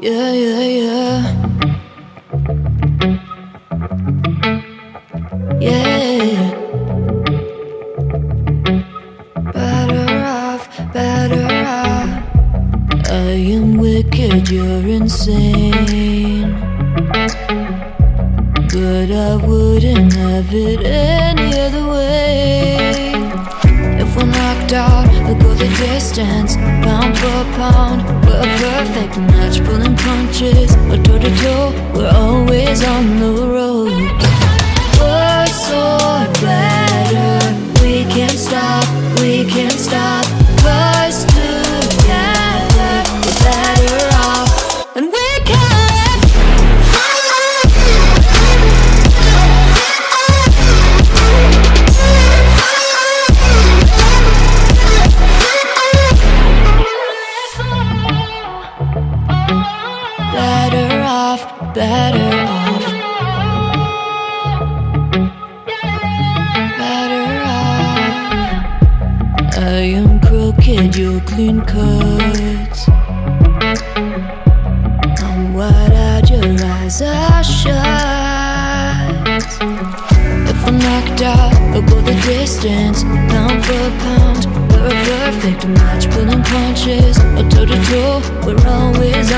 Yeah, yeah, yeah. Yeah. Better off, better off. I am wicked, you're insane. But I wouldn't have it any out, we'll go the distance, pound for pound. We're a perfect match, pulling punches. We're toe to toe, we're always on the road. Better off. Better off. I am crooked, you're clean cut. I'm wide-eyed, your eyes are shut. If we're knocked out, we'll go the distance, pound for pound. We're a perfect match, pulling punches, or toe to toe. We're always